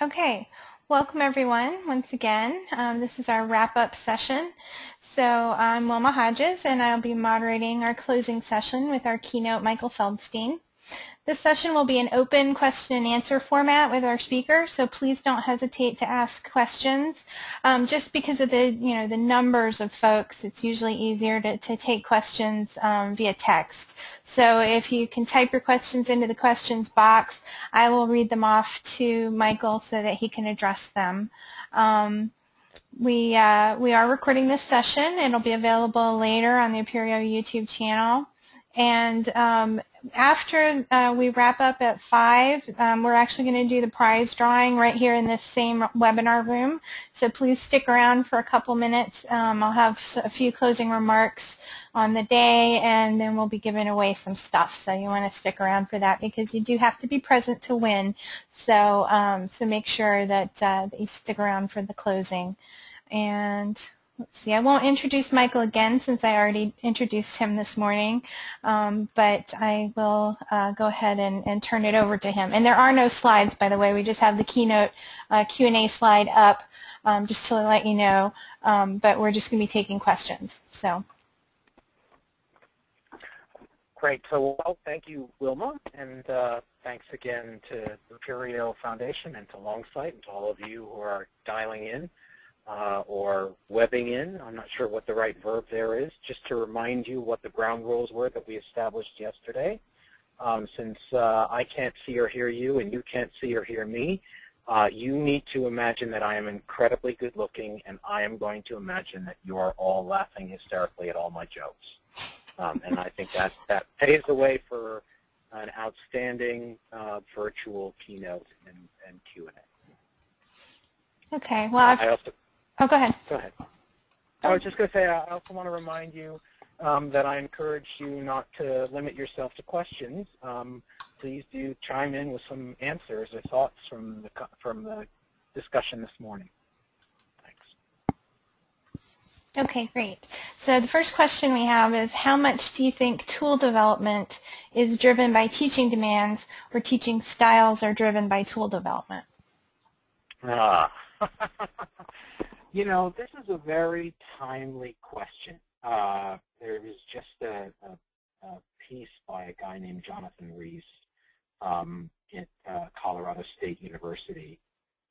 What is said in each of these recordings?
Okay, welcome everyone once again. Um, this is our wrap-up session. So I'm Wilma Hodges and I'll be moderating our closing session with our keynote Michael Feldstein. This session will be an open question and answer format with our speaker, so please don't hesitate to ask questions. Um, just because of the, you know, the numbers of folks, it's usually easier to, to take questions um, via text. So if you can type your questions into the questions box, I will read them off to Michael so that he can address them. Um, we, uh, we are recording this session. It'll be available later on the Apereo YouTube channel. And um, after uh, we wrap up at 5, um, we're actually going to do the prize drawing right here in this same webinar room. So please stick around for a couple minutes. Um, I'll have a few closing remarks on the day, and then we'll be giving away some stuff. So you want to stick around for that because you do have to be present to win. So, um, so make sure that, uh, that you stick around for the closing. And let's see, I won't introduce Michael again since I already introduced him this morning, um, but I will uh, go ahead and, and, turn it over to him. And there are no slides, by the way. We just have the keynote uh, Q&A slide up um, just to let you know, um, but we're just going to be taking questions. So. Great. So, well, thank you, Wilma, and uh, thanks again to the Apereo Foundation and to Longsight and to all of you who are dialing in uh, or webbing in. I'm not sure what the right verb there is, just to remind you what the ground rules were that we established yesterday. Um, since uh, I can't see or hear you and you can't see or hear me, uh, you need to imagine that I am incredibly good looking and I am going to imagine that you are all laughing hysterically at all my jokes. Um, and I think that, that paves the way for an outstanding uh, virtual keynote and, and Q&A. Okay. Well, I also, Oh, go ahead. Go ahead. I was just going to say, I also want to remind you um, that I encourage you not to limit yourself to questions. Um, please do chime in with some answers or thoughts from the, from the discussion this morning. Thanks. Okay, great. So the first question we have is, how much do you think tool development is driven by teaching demands or teaching styles are driven by tool development? Ah. You know, this is a very timely question. Uh, there was just a, a, a, piece by a guy named Jonathan Rees um, at uh, Colorado State University.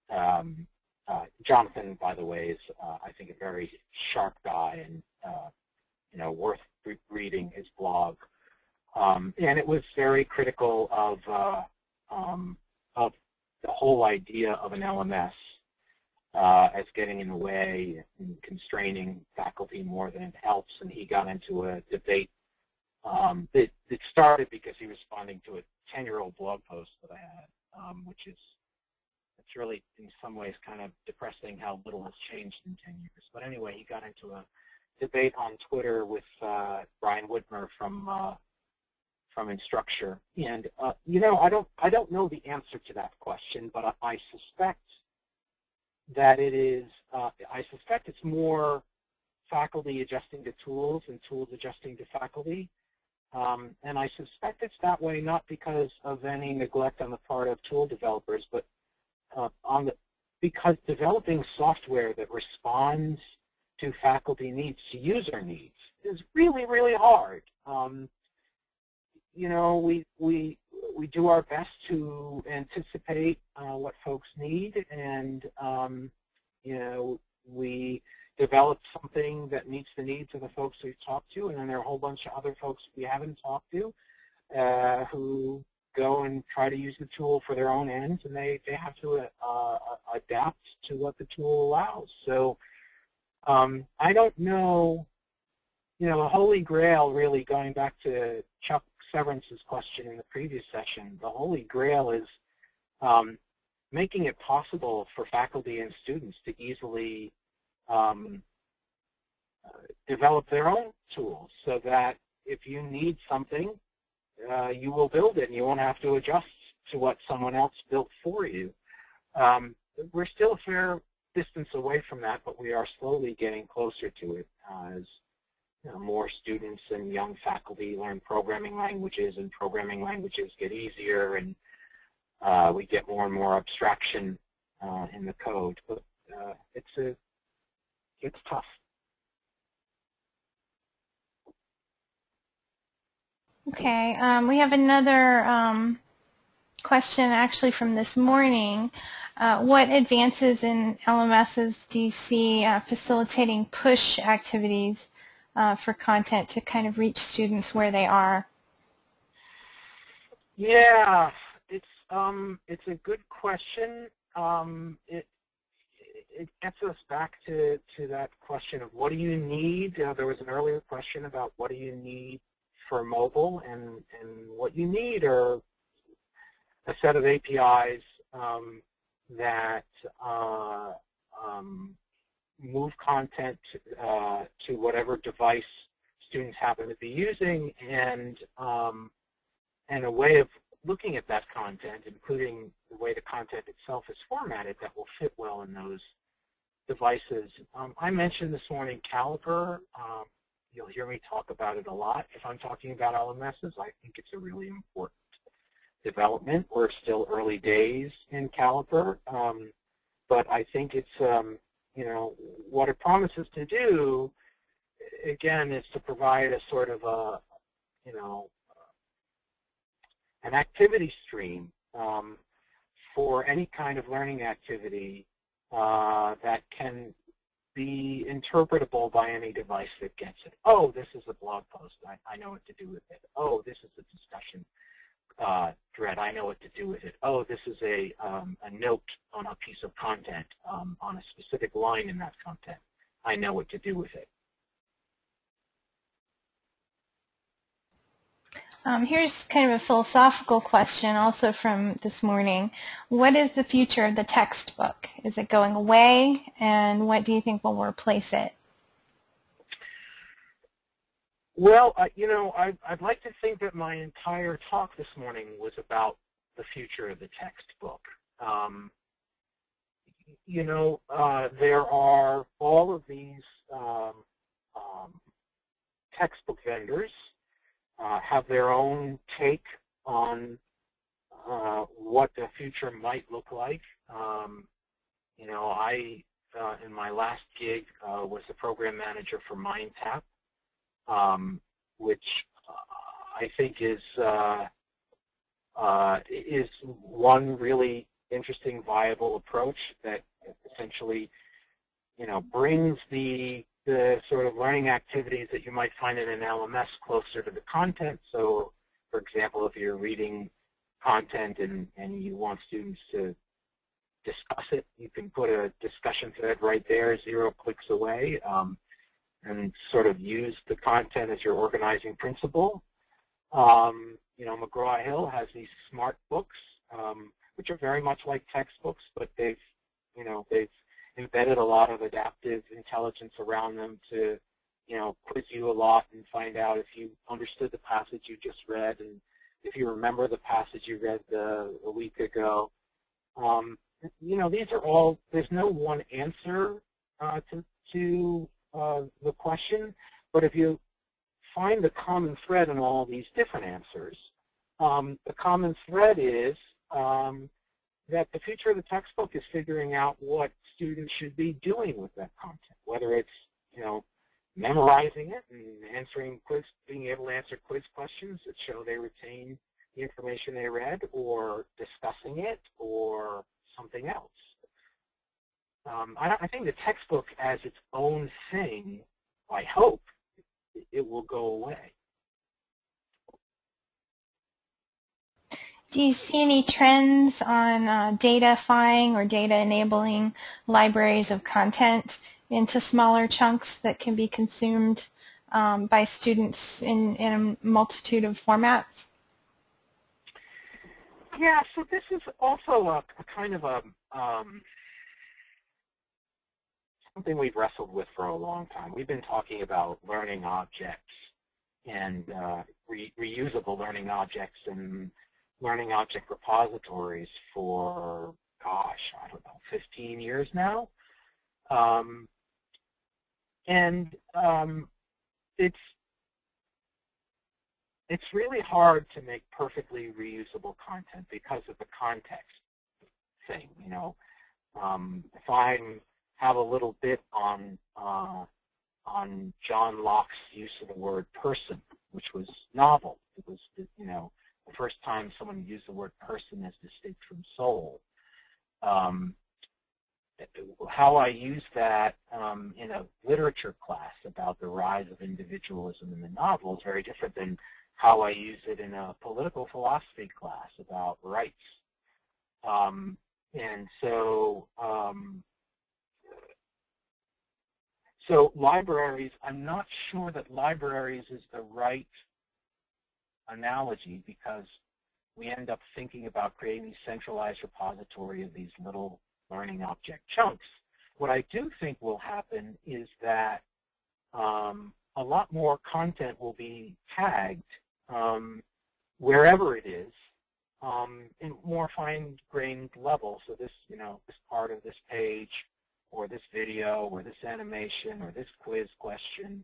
Um, uh, Jonathan, by the way, is uh, I think a very sharp guy and uh, you know worth re reading his blog. Um, and it was very critical of uh, um, of the whole idea of an LMS uh, as getting in the way and constraining faculty more than it helps. And he got into a debate um, that, that started because he was responding to a 10-year-old blog post that I had, um, which is it's really in some ways kind of depressing how little has changed in 10 years. But anyway, he got into a debate on Twitter with uh, Brian Whitmer from uh, from Instructure, and uh, you know I don't I don't know the answer to that question, but I, I suspect that it is, uh, I suspect it's more faculty adjusting to tools and tools adjusting to faculty. Um, and I suspect it's that way not because of any neglect on the part of tool developers, but uh, on the because developing software that responds to faculty needs, to user needs, is really, really hard. Um, you know, we, we, we do our best to anticipate uh, what folks need, and um, you know, we develop something that meets the needs of the folks we've talked to, and then there are a whole bunch of other folks we haven't talked to uh, who go and try to use the tool for their own ends, and they, they have to uh, adapt to what the tool allows. So um, I don't know, you know, the holy grail really going back to Chuck Severance's question in the previous session, the holy grail is um, making it possible for faculty and students to easily um, develop their own tools so that if you need something, uh, you will build it and you won't have to adjust to what someone else built for you. Um, we're still a fair distance away from that, but we are slowly getting closer to it uh, as know, more students and young faculty learn programming languages and programming languages get easier and uh, we get more and more abstraction uh, in the code, but uh, it's a it's tough. Okay, um, we have another um, question actually from this morning. Uh, what advances in LMSs do you see uh, facilitating push activities uh, for content to kind of reach students where they are? Yeah, it's um, it's a good question. Um, it it gets us back to to that question of what do you need. Uh, there was an earlier question about what do you need for mobile, and and what you need are a set of APIs um, that uh, um, move content uh, to whatever device students happen to be using, and um, and a way of looking at that content, including the way the content itself is formatted, that will fit well in those devices. Um, I mentioned this morning Caliper. Um, you'll hear me talk about it a lot. If I'm talking about LMSs, I think it's a really important development. We're still early days in Caliper, um, but I think it's, um, you know, what it promises to do, again, is to provide a sort of a, you know, an activity stream um, for any kind of learning activity uh, that can be interpretable by any device that gets it. Oh, this is a blog post. I, I know what to do with it. Oh, this is a discussion uh, thread. I know what to do with it. Oh, this is a, um, a note on a piece of content, um, on a specific line in that content. I know what to do with it. Um, here's kind of a philosophical question also from this morning. What is the future of the textbook? Is it going away? And what do you think will replace it? Well, uh, you know, I, would like to think that my entire talk this morning was about the future of the textbook. Um, you know, uh, there are all of these um, um, textbook vendors uh, have their own take on uh, what the future might look like. Um, you know, I, uh, in my last gig, uh, was the program manager for MindTap, um, which uh, I think is uh, is one really interesting, viable approach that essentially, you know, brings the the sort of learning activities that you might find in an LMS closer to the content. So, for example, if you're reading content and, and you want students to discuss it, you can put a discussion thread right there, zero clicks away, um, and sort of use the content as your organizing principle. Um, you know, McGraw-Hill has these smart books, um, which are very much like textbooks, but they've, you know, they've embedded a lot of adaptive intelligence around them to, you know, quiz you a lot and find out if you understood the passage you just read and if you remember the passage you read uh, a week ago. Um, you know, these are all, there's no one answer uh, to, to uh, the question, but if you find the common thread in all these different answers, um, the common thread is um, that the future of the textbook is figuring out what students should be doing with that content, whether it's, you know, memorizing it and answering quiz, being able to answer quiz questions that show they retain the information they read, or discussing it, or something else. Um, I, I think the textbook as its own thing, I hope, it will go away. Do you see any trends on uh, datafying or data enabling libraries of content into smaller chunks that can be consumed um, by students in, in a multitude of formats? Yeah, so this is also a, a kind of a um, something we've wrestled with for a long time. We've been talking about learning objects and uh, re reusable learning objects and learning object repositories for, gosh, I don't know, 15 years now. Um, and um, it's it's really hard to make perfectly reusable content because of the context thing. You know, um, if I have a little bit on uh, on John Locke's use of the word person, which was novel. It was, you know, the first time someone used the word person as distinct from soul. Um, how I use that um, in a literature class about the rise of individualism in the novel is very different than how I use it in a political philosophy class about rights. Um, and so, um, so libraries, I'm not sure that libraries is the right analogy because we end up thinking about creating these centralized repository of these little learning object chunks. What I do think will happen is that um, a lot more content will be tagged um, wherever it is um, in more fine-grained level. So this, you know, this part of this page or this video or this animation or this quiz question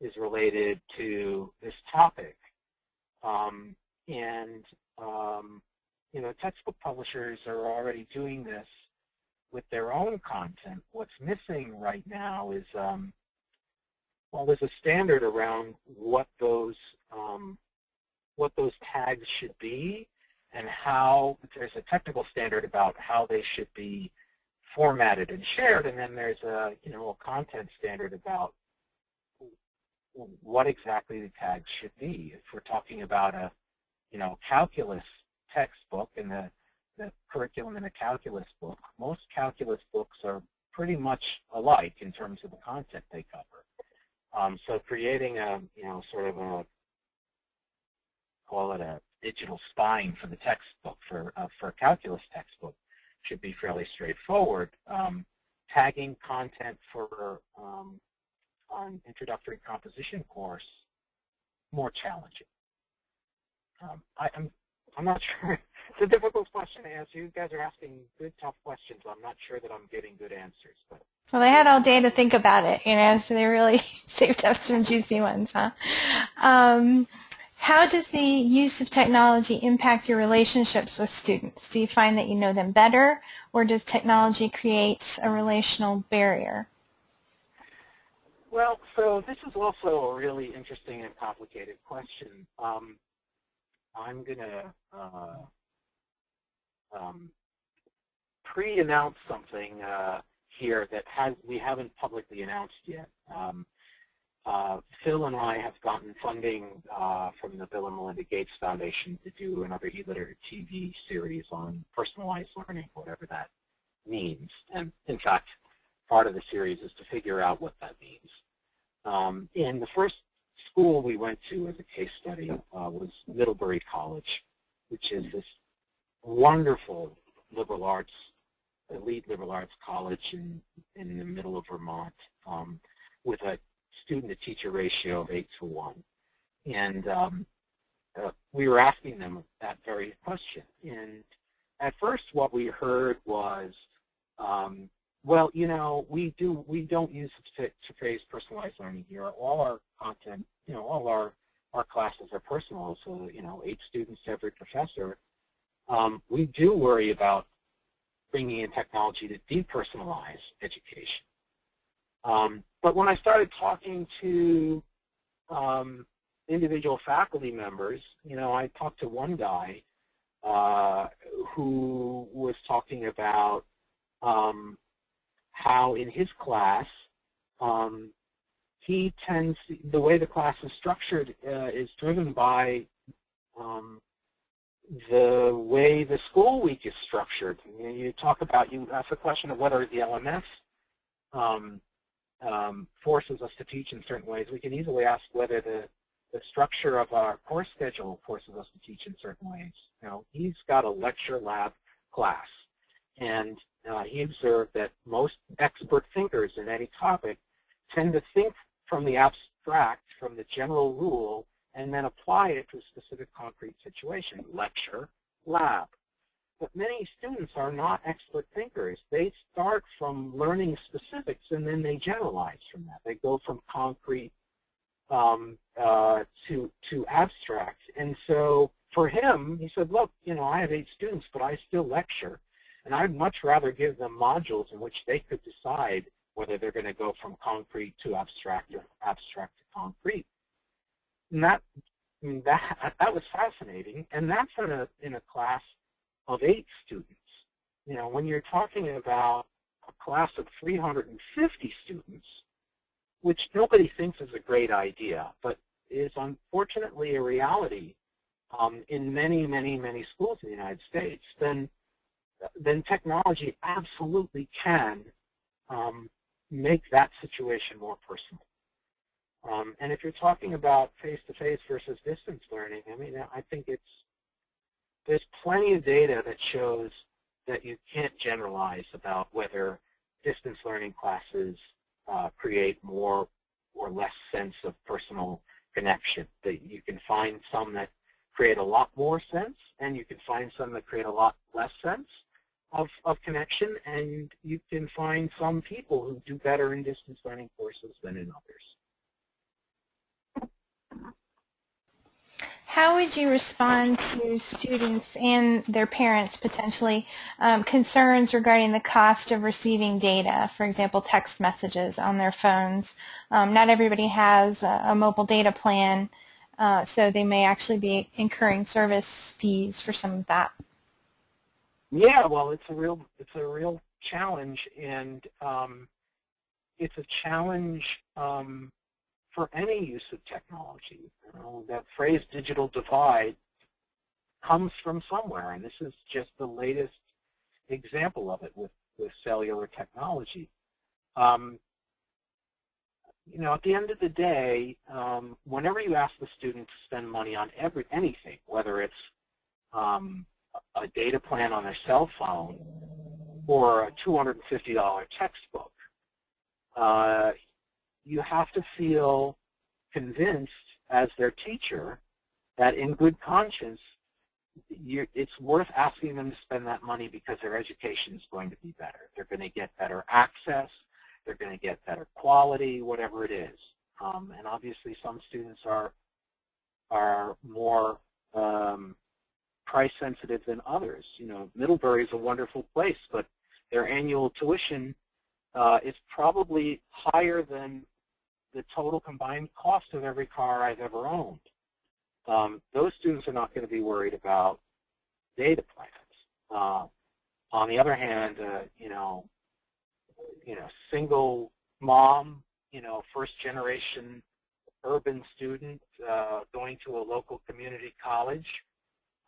is related to this topic. Um, and, um, you know, textbook publishers are already doing this with their own content. What's missing right now is, um, well, there's a standard around what those um, what those tags should be and how there's a technical standard about how they should be formatted and shared, and then there's a you know a content standard about what exactly the tags should be. If we're talking about a you know calculus textbook and the the curriculum in a calculus book, most calculus books are pretty much alike in terms of the content they cover. Um, so creating a, you know, sort of a, call it a digital spine for the textbook, for, uh, for a calculus textbook, should be fairly straightforward. Um, tagging content for um, an introductory composition course, more challenging. Um, I, am I'm not sure. It's a difficult question to answer. You guys are asking good, tough questions. I'm not sure that I'm getting good answers. But well, they had all day to think about it, you know, so they really saved up some juicy ones, huh? How does the use of technology impact your relationships with students? Do you find that you know them better, or does technology create a relational barrier? Well, so this is also a really interesting and complicated question. Um, I'm going to uh, um, pre-announce something uh, here that has we haven't publicly announced yet. Um, uh, Phil and I have gotten funding uh, from the Bill and Melinda Gates Foundation to do another e-literate TV series on personalized learning, whatever that means. And in fact, part of the series is to figure out what that means. Um, in the first school we went to as a case study uh, was Middlebury College, which is this wonderful liberal arts, elite liberal arts college in, in the middle of Vermont um, with a student-to-teacher ratio of 8 to 1. And um, uh, we were asking them that very question. And at first what we heard was, um, well, you know, we do we don't use the phrase personalized learning here. All our content, you know, all our our classes are personal, so you know, eight students to every professor. Um, we do worry about bringing in technology to depersonalize education. Um, but when I started talking to um, individual faculty members, you know, I talked to one guy uh, who was talking about um, how in his class um, he tends, the way the class is structured uh, is driven by um, the way the school week is structured. You, know, you, talk about, you ask the question of what are the LMS um, forces us to teach in certain ways. We can easily ask whether the, the structure of our course schedule forces us to teach in certain ways. You know, he's got a lecture lab class. And uh, he observed that most expert thinkers in any topic tend to think from the abstract, from the general rule, and then apply it to a specific concrete situation, lecture, lab. But many students are not expert thinkers. They start from learning specifics and then they generalize from that. They go from concrete um, uh, to, to abstract. And so for him, he said, look, you know, I have eight students, but I still lecture. And I'd much rather give them modules in which they could decide whether they're going to go from concrete to abstract or abstract to concrete. And that, that, that was fascinating. And that's in a, in a class of eight students. You know, when you're talking about a class of 350 students, which nobody thinks is a great idea, but is unfortunately a reality um, in many, many, many schools in the United States, then then technology absolutely can um, make that situation more personal. Um, and if you're talking about face-to-face -face versus distance learning, I mean, I think it's there's plenty of data that shows that you can't generalize about whether distance learning classes uh, create more or less sense of personal connection. That you can find some that create a lot more sense, and you can find some that create a lot less sense of, of connection, and you can find some people who do better in distance learning courses than in others. How would you respond to students and their parents potentially um, concerns regarding the cost of receiving data, for example, text messages on their phones? Um, not everybody has a, a mobile data plan, uh, so they may actually be incurring service fees for some of that. Yeah, well, it's a real it's a real challenge, and um, it's a challenge um, for any use of technology. You know, that phrase digital divide comes from somewhere, and this is just the latest example of it with, with cellular technology. Um, you know, at the end of the day, um, whenever you ask the student to spend money on every anything, whether it's um, a data plan on their cell phone or a $250 textbook, uh, you have to feel convinced as their teacher that in good conscience it's worth asking them to spend that money because their education is going to be better. They're going to get better access. They're going to get better quality, whatever it is. Um, and obviously some students are, are more um, price sensitive than others. You know, Middlebury is a wonderful place, but their annual tuition uh, is probably higher than the total combined cost of every car I've ever owned. Um, those students are not going to be worried about data plans. Uh, on the other hand, uh, you know, you know, single mom, you know, first generation urban student uh, going to a local community college,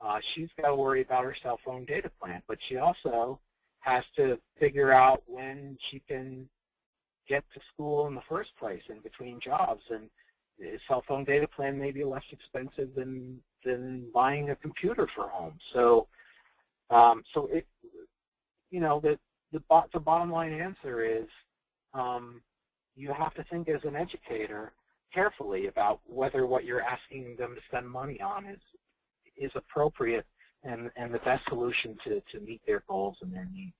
uh, she's got to worry about her cell phone data plan, but she also has to figure out when she can get to school in the first place in between jobs. And a cell phone data plan may be less expensive than than buying a computer for home. So, um, so it, you know, the the, the bottom line answer is um, you have to think as an educator carefully about whether what you're asking them to spend money on is is appropriate and, and the best solution to, to meet their goals and their needs.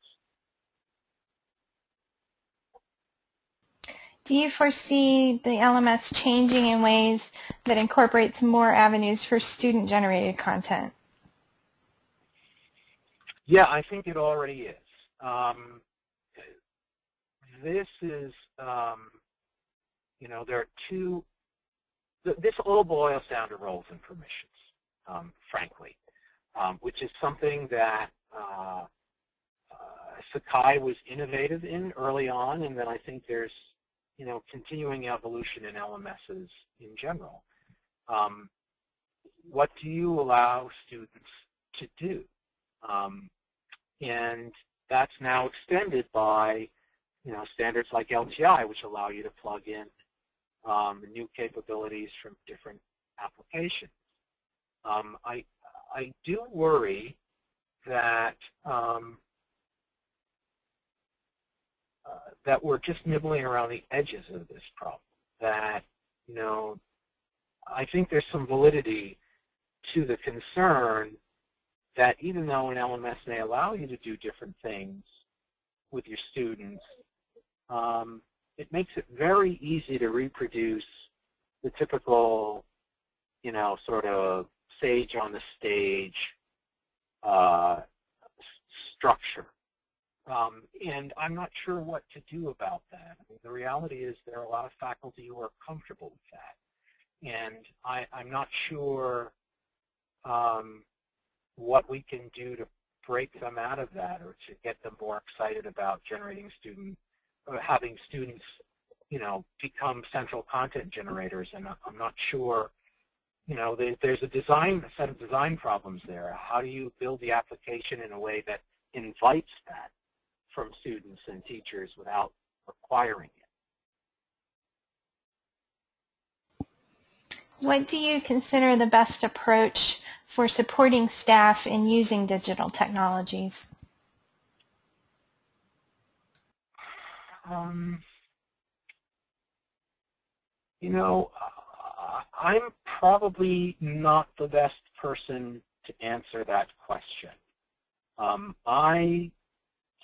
Do you foresee the LMS changing in ways that incorporates more avenues for student-generated content? Yeah, I think it already is. Um, this is, um, you know, there are two, this all boils down to roles and permissions, um, frankly, um, which is something that uh, uh, Sakai was innovative in early on, and then I think there's you know, continuing evolution in LMSs in general. Um, what do you allow students to do? Um, and that's now extended by, you know, standards like LTI, which allow you to plug in um, new capabilities from different applications. Um, I, I do worry that um, that we're just nibbling around the edges of this problem. That, you know, I think there's some validity to the concern that even though an LMS may allow you to do different things with your students, um, it makes it very easy to reproduce the typical, you know, sort of sage on the stage uh, structure Um, and I'm not sure what to do about that. I mean, the reality is there are a lot of faculty who are comfortable with that. And I, am not sure um, what we can do to break them out of that or to get them more excited about generating student, or having students, you know, become central content generators. And I'm not sure, you know, there's a design, a set of design problems there. How do you build the application in a way that invites that? From students and teachers without requiring it. What do you consider the best approach for supporting staff in using digital technologies? Um, you know, uh, I'm probably not the best person to answer that question. Um, I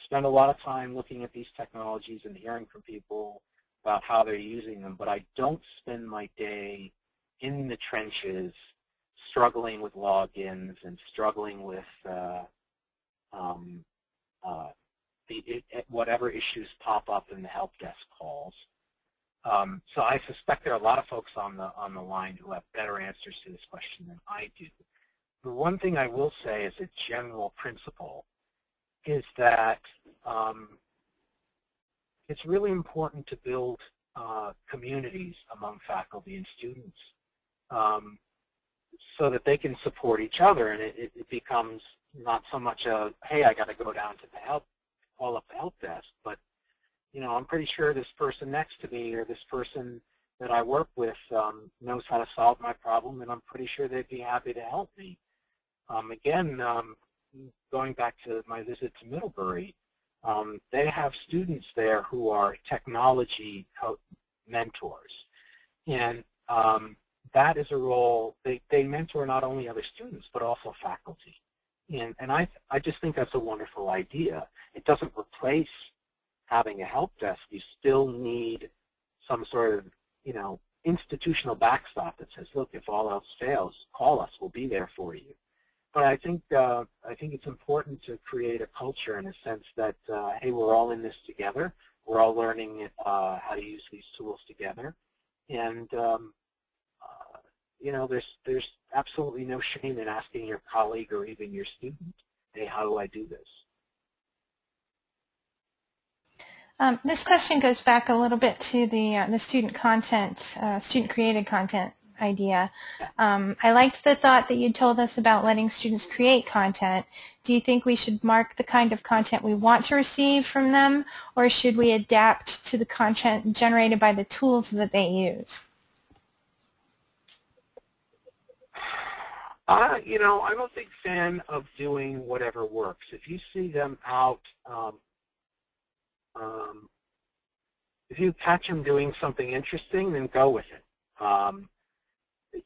spend a lot of time looking at these technologies and hearing from people about how they're using them, but I don't spend my day in the trenches struggling with logins and struggling with uh, um, uh, the, it, whatever issues pop up in the help desk calls. Um, so I suspect there are a lot of folks on the on the line who have better answers to this question than I do. The one thing I will say as a general principle is that um, it's really important to build uh, communities among faculty and students um, so that they can support each other and it, it becomes not so much a, hey, I got to go down to the help, call up the help desk, but you know, I'm pretty sure this person next to me or this person that I work with um, knows how to solve my problem, and I'm pretty sure they'd be happy to help me. Um, again, um, going back to my visit to Middlebury, um, they have students there who are technology mentors. And um, that is a role, they, they mentor not only other students, but also faculty. And, and I, I just think that's a wonderful idea. It doesn't replace having a help desk. You still need some sort of, you know, institutional backstop that says, look, if all else fails, call us. We'll be there for you but I think uh, I think it's important to create a culture in a sense that uh, hey, we're all in this together. We're all learning uh, how to use these tools together, and um, uh, you know, there's there's absolutely no shame in asking your colleague or even your student, hey, how do I do this? Um, this question goes back a little bit to the uh, the student content, uh, student created content idea. Um, I liked the thought that you told us about letting students create content. Do you think we should mark the kind of content we want to receive from them, or should we adapt to the content generated by the tools that they use? Uh, you know, I'm a big fan of doing whatever works. If you see them out, um, um, if you catch them doing something interesting, then go with it. Um,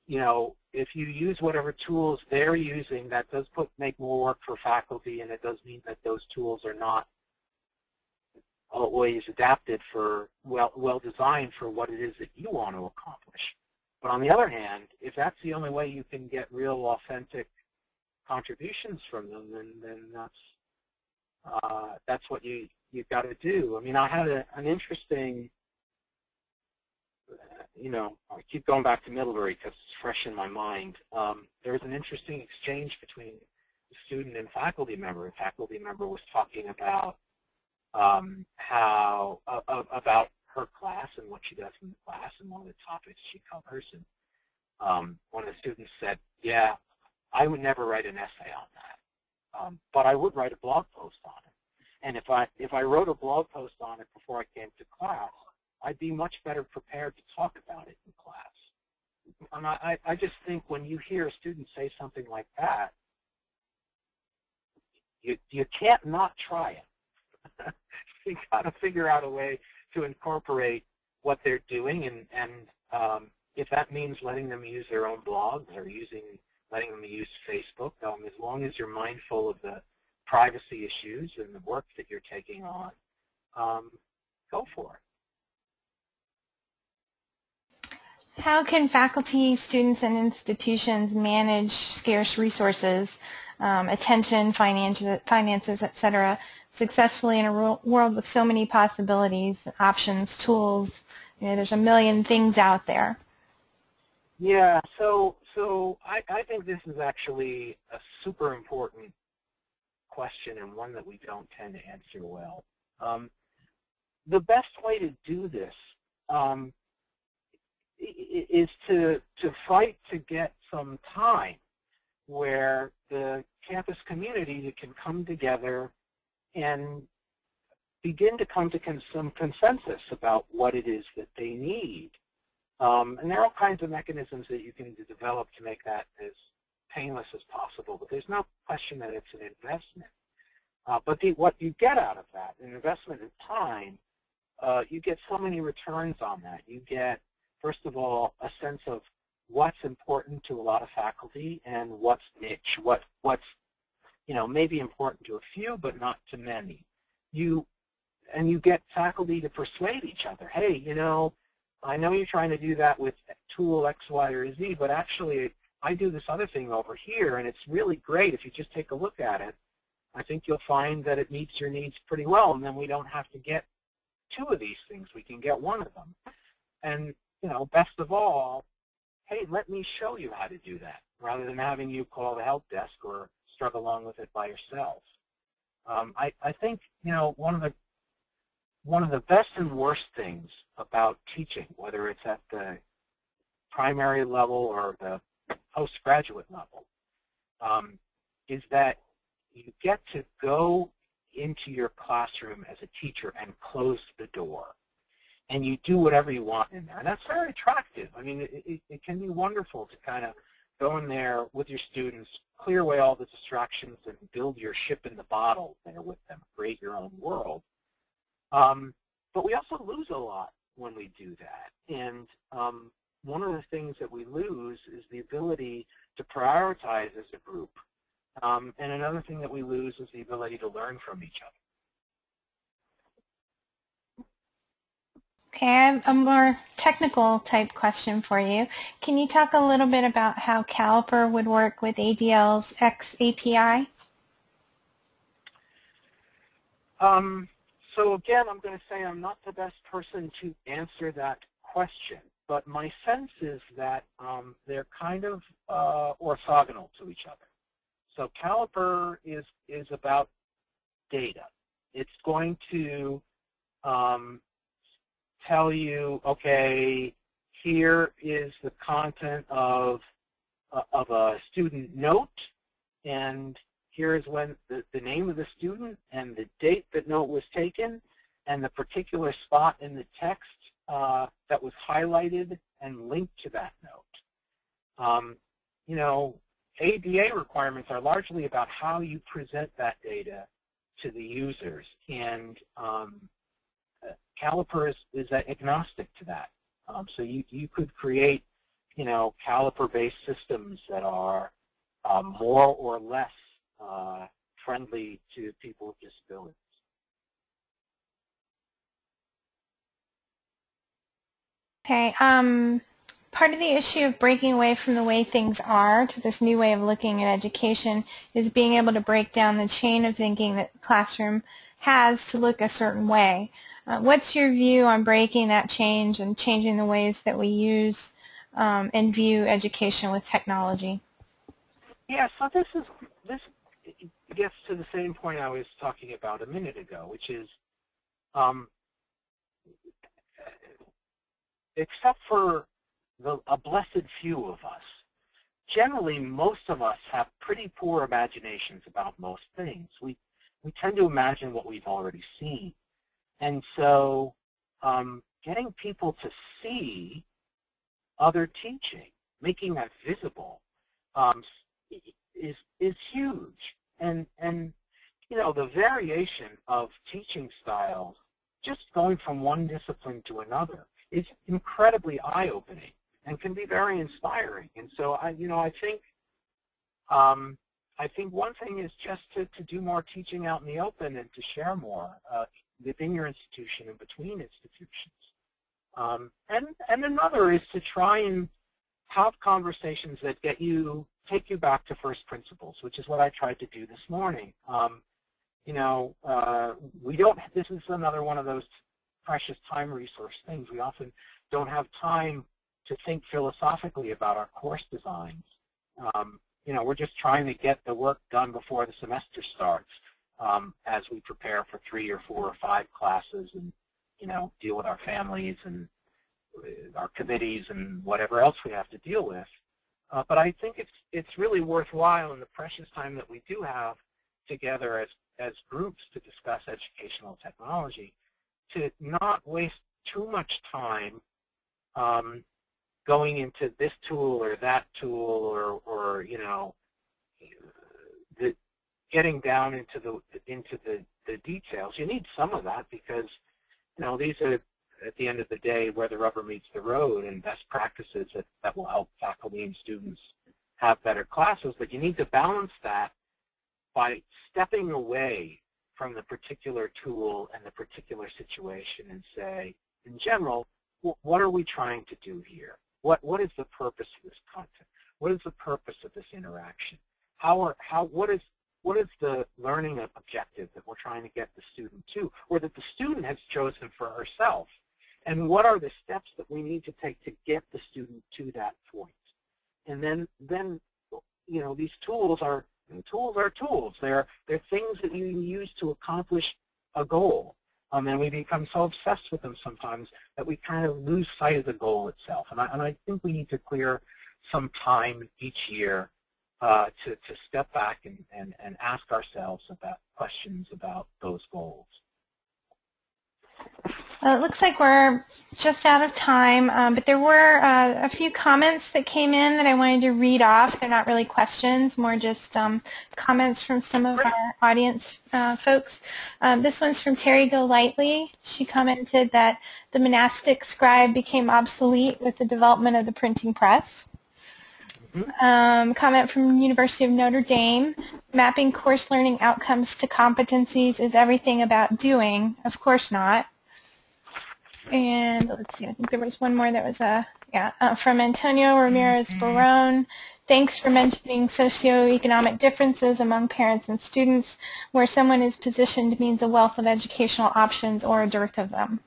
you know, if you use whatever tools they're using, that does put make more work for faculty, and it does mean that those tools are not always adapted for well well designed for what it is that you want to accomplish. But on the other hand, if that's the only way you can get real authentic contributions from them, then then that's uh, that's what you you've got to do. I mean, I had a, an interesting you know, I keep going back to Middlebury because it's fresh in my mind. Um, there was an interesting exchange between the student and faculty member. A faculty member was talking about um, how uh, about her class and what she does in the class and one of the topics she covers. And um, one of the students said, "Yeah, I would never write an essay on that, um, but I would write a blog post on it. And if I if I wrote a blog post on it before I came to class, I'd be much better prepared to talk about it in class. And I, I just think when you hear a student say something like that, you, you can't not try it. you got to figure out a way to incorporate what they're doing, and, and um, if that means letting them use their own blogs or using letting them use Facebook, um, as long as you're mindful of the privacy issues and the work that you're taking on, um, go for it. How can faculty, students, and institutions manage scarce resources, um, attention, finances, finances, etc., successfully in a world with so many possibilities, options, tools. You know, there's a million things out there. Yeah, so so I, I think this is actually a super important question and one that we don't tend to answer well. Um, the best way to do this um, is to to fight to get some time where the campus community can come together and begin to come to some consensus about what it is that they need. Um, and there are all kinds of mechanisms that you can develop to make that as painless as possible, but there's no question that it's an investment. Uh, but the, what you get out of that, an investment in time, uh, you get so many returns on that. You get, first of all, a sense of what's important to a lot of faculty and what's niche, what, what's you know, maybe important to a few, but not to many. You and you get faculty to persuade each other. Hey, you know, I know you're trying to do that with tool X, Y, or Z, but actually I do this other thing over here, and it's really great if you just take a look at it. I think you'll find that it meets your needs pretty well, and then we don't have to get two of these things. We can get one of them. And, you know, best of all, hey, let me show you how to do that, rather than having you call the help desk or struggle along with it by yourself. Um, I, I think, you know, one of the one of the best and worst things about teaching, whether it's at the primary level or the postgraduate level, um, is that you get to go into your classroom as a teacher and close the door. And you do whatever you want in there. And that's very attractive. I mean, it, it, it can be wonderful to kind of go in there with your students, clear away all the distractions, and build your ship in the bottle there with them, create your own world. Um, but we also lose a lot when we do that. And um, one of the things that we lose is the ability to prioritize as a group. Um, and another thing that we lose is the ability to learn from each other. Okay, I have a more technical type question for you. Can you talk a little bit about how Caliper would work with ADL's X API? Um, so again, I'm going to say I'm not the best person to answer that question, but my sense is that um, they're kind of uh, orthogonal to each other. So Caliper is, is about data. It's going to um, tell you, okay, here is the content of, uh, of a student note, and here is when the, the name of the student and the date that note was taken, and the particular spot in the text uh, that was highlighted and linked to that note. Um, you know, ADA requirements are largely about how you present that data to the users, and um, Caliper is, is agnostic to that. Um, so you, you could create, you know, caliper-based systems that are uh, more or less uh, friendly to people with disabilities. Okay. Um, part of the issue of breaking away from the way things are to this new way of looking at education is being able to break down the chain of thinking that the classroom has to look a certain way. Uh, what's your view on breaking that change and changing the ways that we use um, and view education with technology? Yeah, so this is this gets to the same point I was talking about a minute ago, which is um, except for the, a blessed few of us, generally most of us have pretty poor imaginations about most things. We, we tend to imagine what we've already seen. And so um, getting people to see other teaching, making that visible, um, is is huge. And and you know the variation of teaching styles, just going from one discipline to another, is incredibly eye-opening and can be very inspiring. And so I you know I think um, I think one thing is just to, to do more teaching out in the open and to share more. Uh, within your institution and between institutions. Um, and, and another is to try and have conversations that get you, take you back to first principles, which is what I tried to do this morning. Um, you know, uh, we don't, this is another one of those precious time resource things. We often don't have time to think philosophically about our course designs. Um, you know, we're just trying to get the work done before the semester starts um, as we prepare for three or four or five classes and, you know, deal with our families and uh, our committees and whatever else we have to deal with. Uh, but I think it's it's really worthwhile in the precious time that we do have together as as groups to discuss educational technology to not waste too much time um, going into this tool or that tool or or you know getting down into the into the the details. You need some of that because you know these are at the end of the day where the rubber meets the road and best practices that, that will help faculty and students have better classes, but you need to balance that by stepping away from the particular tool and the particular situation and say, in general, what are we trying to do here? What, what is the purpose of this content? What is the purpose of this interaction? How are, how, what, is, what is the learning objective that we're trying to get the student to, or that the student has chosen for herself? and what are the steps that we need to take to get the student to that point. And then, then you know, these tools are tools are tools. They're they're things that you use to accomplish a goal. Um, and we become so obsessed with them sometimes that we kind of lose sight of the goal itself. And I, and I think we need to clear some time each year uh, to, to step back and, and, and ask ourselves about questions about those goals. Well, it looks like we're just out of time, um, but there were uh, a few comments that came in that I wanted to read off. They're not really questions, more just um, comments from some of our audience uh, folks. Um, this one's from Terry Golightly. She commented that the monastic scribe became obsolete with the development of the printing press. Um, comment from University of Notre Dame. Mapping course learning outcomes to competencies is everything about doing. Of course not. And let's see, I think there was one more that was a, uh, yeah, uh, from Antonio Ramirez Barone. Thanks for mentioning socioeconomic differences among parents and students. Where someone is positioned means a wealth of educational options or a dearth of them.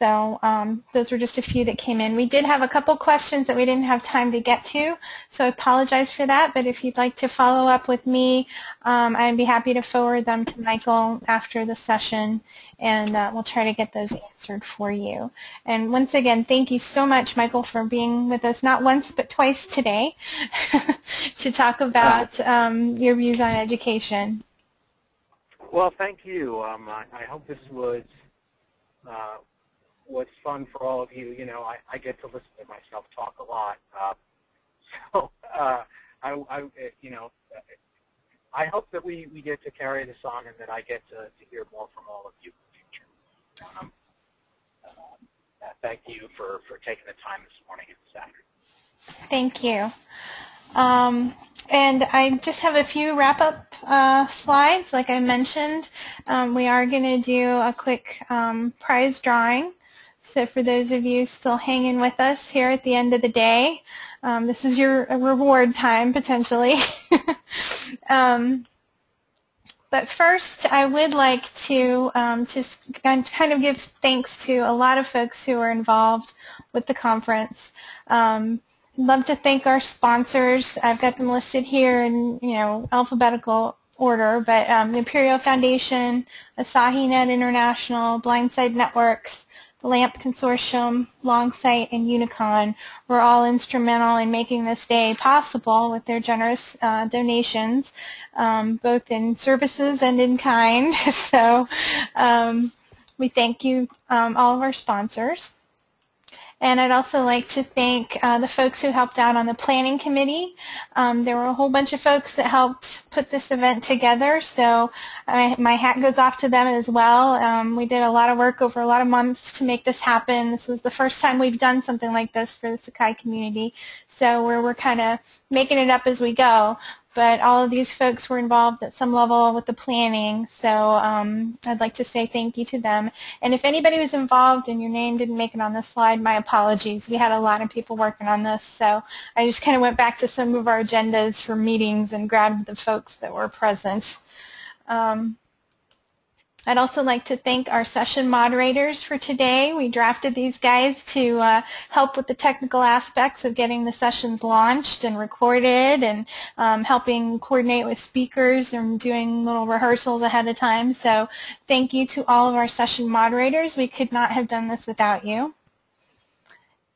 So um, those were just a few that came in. We did have a couple questions that we didn't have time to get to, so I apologize for that. But if you'd like to follow up with me, um, I'd be happy to forward them to Michael after the session, and uh, we'll try to get those answered for you. And once again, thank you so much, Michael, for being with us not once but twice today to talk about um, your views on education. Well, thank you. Um, I, I, hope this was uh, was fun for all of you. You know, I, I get to listen to myself talk a lot. Uh, so, uh, I, I, you know, I hope that we, we get to carry this on and that I get to, to hear more from all of you in the future. Um, uh, thank you for, for taking the time this morning and afternoon. Thank you. Um, and I just have a few wrap-up uh, slides. Like I mentioned, um, we are going to do a quick um, prize drawing. So for those of you still hanging with us here at the end of the day, um, this is your reward time potentially. um, but first, I would like to um, just kind of give thanks to a lot of folks who are involved with the conference. Um, I'd love to thank our sponsors. I've got them listed here in you know alphabetical order, but um, the Apereo Foundation, Asahi Net International, Blindside Networks, the LAMP Consortium, Longsight, and Unicon were all instrumental in making this day possible with their generous uh, donations, um, both in services and in kind. so um, we thank you, um, all of our sponsors. And I'd also like to thank uh, the folks who helped out on the planning committee. Um, there were a whole bunch of folks that helped put this event together, so I, my hat goes off to them as well. Um, we did a lot of work over a lot of months to make this happen. This was the first time we've done something like this for the Sakai community, so we're, we're kind of making it up as we go but all of these folks were involved at some level with the planning, so um, I'd like to say thank you to them. And if anybody was involved and your name didn't make it on the slide, my apologies. We had a lot of people working on this, so I just kind of went back to some of our agendas for meetings and grabbed the folks that were present. Um, I'd also like to thank our session moderators for today. We drafted these guys to uh, help with the technical aspects of getting the sessions launched and recorded and um, helping coordinate with speakers and doing little rehearsals ahead of time. So thank you to all of our session moderators. We could not have done this without you.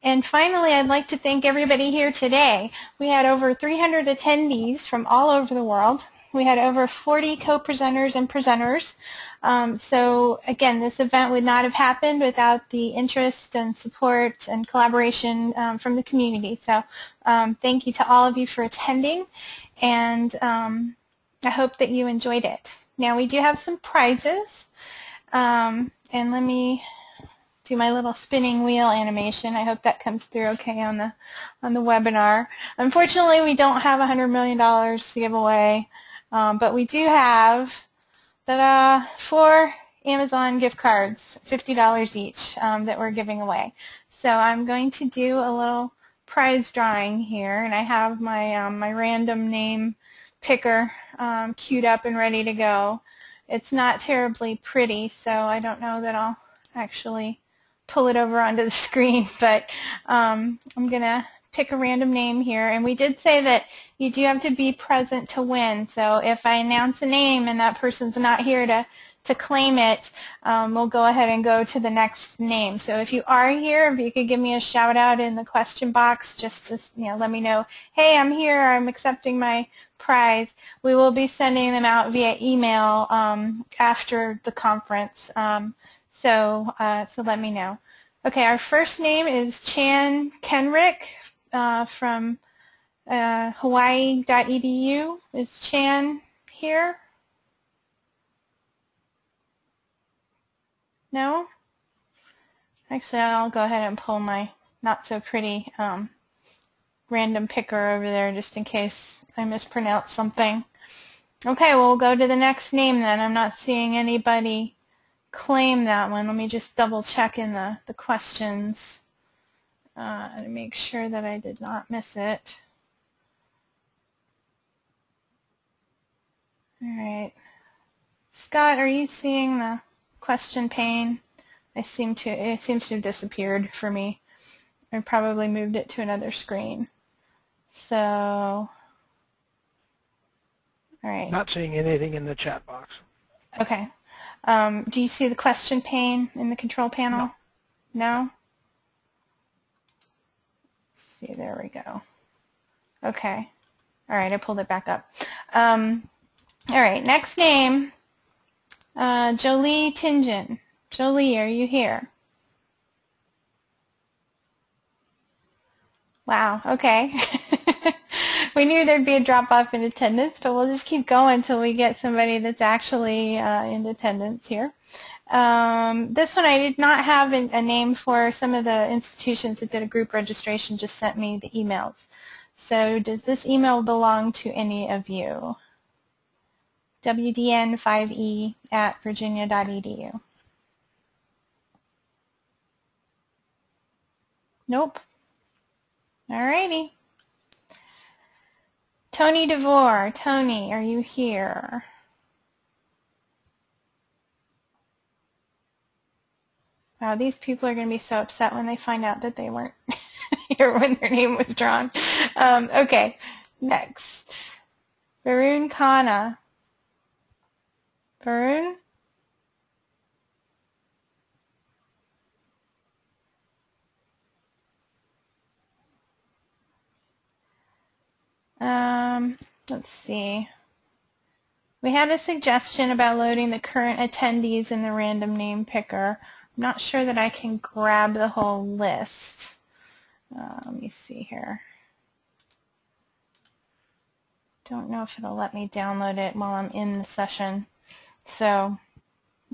And finally, I'd like to thank everybody here today. We had over 300 attendees from all over the world. We had over 40 co-presenters and presenters. Um, so again, this event would not have happened without the interest and support and collaboration um, from the community. So um, thank you to all of you for attending, and um, I hope that you enjoyed it. Now we do have some prizes, um, and let me do my little spinning wheel animation. I hope that comes through okay on the on the webinar. Unfortunately, we don't have $100 million to give away. Um, but we do have ta-da, four Amazon gift cards, $50 each, um, that we're giving away. So I'm going to do a little prize drawing here, and I have my, um, my random name picker um, queued up and ready to go. It's not terribly pretty, so I don't know that I'll actually pull it over onto the screen, but um, I'm going to pick a random name here. And we did say that you do have to be present to win. So if I announce a name and that person's not here to, to claim it, um, we'll go ahead and go to the next name. So if you are here, if you could give me a shout out in the question box, just to you know, let me know, hey, I'm here, I'm accepting my prize. We will be sending them out via email um, after the conference. Um, so, uh, so let me know. Okay, our first name is Chan Kenrick uh, from uh, hawaii.edu. Is Chan here? No? Actually, I'll go ahead and pull my not so pretty um, random picker over there just in case I mispronounce something. Okay, well, we'll go to the next name then. I'm not seeing anybody claim that one. Let me just double check in the, the questions uh, and make sure that I did not miss it. All right. Scott, are you seeing the question pane? I seem to it seems to have disappeared for me. I probably moved it to another screen. So, all right. Not seeing anything in the chat box. Okay. Um, do you see the question pane in the control panel? No? no? See, there we go. Okay. All right, I pulled it back up. Um, all right, next name, uh, Jolie Tingen. Jolie, are you here? Wow, okay. we knew there'd be a drop-off in attendance, but we'll just keep going until we get somebody that's actually uh, in attendance here. Um, this one I did not have a name for. Some of the institutions that did a group registration just sent me the emails. So does this email belong to any of you? wdn5e at virginia.edu. Nope. Alrighty. Tony DeVore. Tony, are you here? Wow, these people are going to be so upset when they find out that they weren't here when their name was drawn. Um, okay, next. Varun Khanna. Varun? Um, let's see. We had a suggestion about loading the current attendees in the random name picker. Not sure that I can grab the whole list. Uh, let me see here. Don't know if it'll let me download it while I'm in the session. So,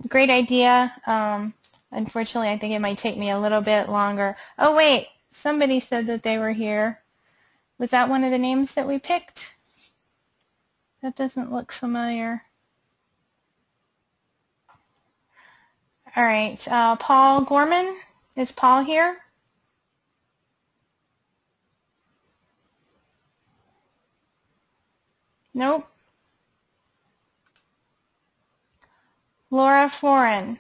great idea. Um, unfortunately, I think it might take me a little bit longer. Oh, wait. Somebody said that they were here. Was that one of the names that we picked? That doesn't look familiar. All right, uh, Paul Gorman. Is Paul here? Nope. Laura Foreign.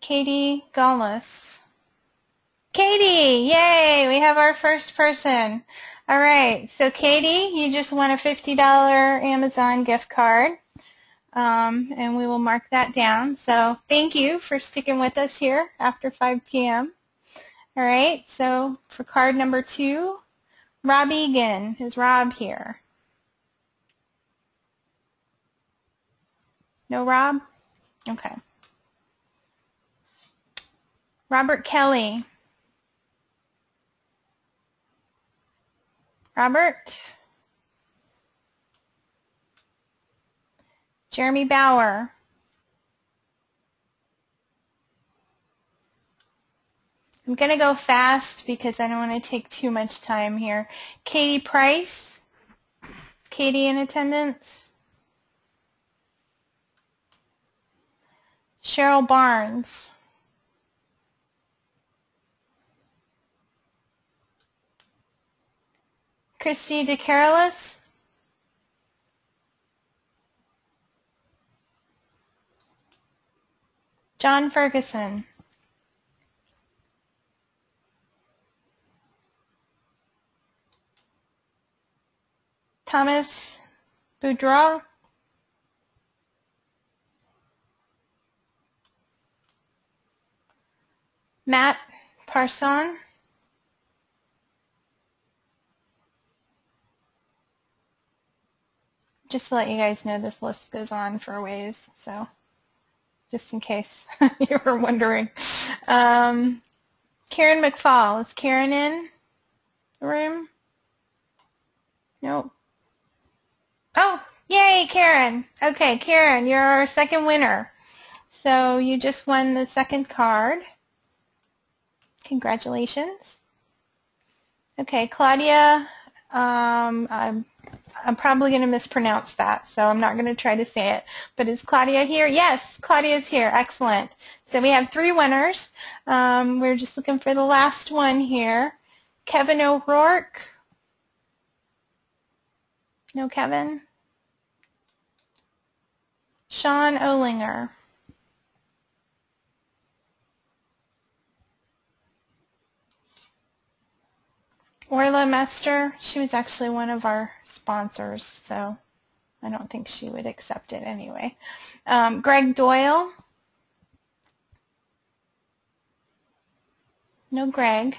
Katie Gallus. Katie, yay, we have our first person. All right, so Katie, you just won a $50 Amazon gift card, um, and we will mark that down. So thank you for sticking with us here after 5 p.m. All right, so for card number two, Rob Egan. Is Rob here? No Rob? Okay. Robert Kelly. Robert. Jeremy Bauer. I'm going to go fast because I don't want to take too much time here. Katie Price. Is Katie in attendance? Cheryl Barnes. Christy DeCarolis? John Ferguson. Thomas Boudreau. Matt Parson. Just to let you guys know, this list goes on for a ways, so just in case you were wondering. Um, Karen McFall. Is Karen in the room? Nope. Oh, yay, Karen. Okay, Karen, you're our second winner. So you just won the second card. Congratulations. Okay, Claudia, um, I'm I'm probably going to mispronounce that, so I'm not going to try to say it. But is Claudia here? Yes, Claudia is here. Excellent. So we have three winners. Um, we're just looking for the last one here. Kevin O'Rourke. No Kevin? Sean Olinger. Orla Mester, she was actually one of our sponsors, so I don't think she would accept it anyway. Um, Greg Doyle. No Greg.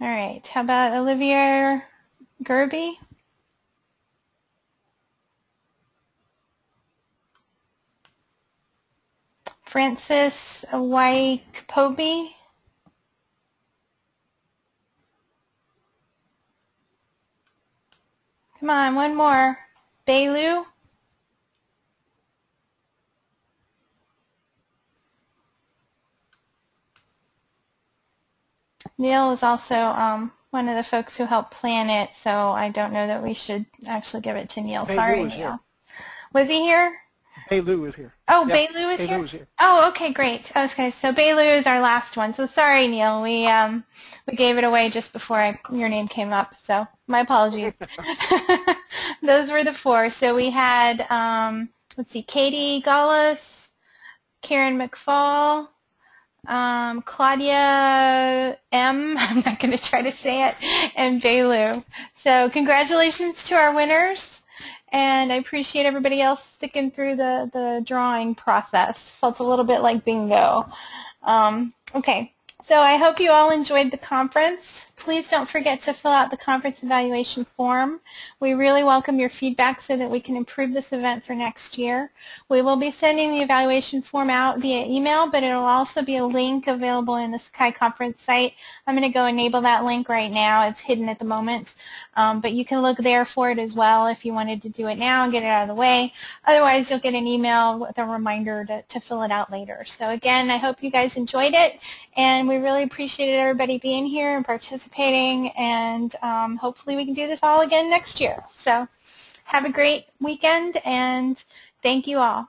All right, how about Olivia Gerby? Francis Wyke Poby? Come on, one more. Bailu. Neil is also um, one of the folks who helped plan it, so I don't know that we should actually give it to Neil. Sorry, Neil. Neil. Was he here? Hey, is here. Oh, Yep. Bailu is Hey, here? Lou is here. Oh, okay, great. Okay, so Bailu is our last one. So sorry, Neil. We um we gave it away just before I, your name came up. So my apologies. Those were the four. So we had um let's see, Katie Gallus, Karen McFall, um, Claudia M. I'm not going to try to say it, and Bailu. So congratulations to our winners and I appreciate everybody else sticking through the, the drawing process. Felt a little bit like bingo. Um, okay, so I hope you all enjoyed the conference. Please don't forget to fill out the conference evaluation form. We really welcome your feedback so that we can improve this event for next year. We will be sending the evaluation form out via email, but it will also be a link available in the Sakai conference site. I'm going to go enable that link right now. It's hidden at the moment, um, but you can look there for it as well if you wanted to do it now and get it out of the way. Otherwise, you'll get an email with a reminder to, to fill it out later. So again, I hope you guys enjoyed it, and we really appreciated everybody being here and participating, and um, hopefully we can do this all again next year. So have a great weekend, and thank you all.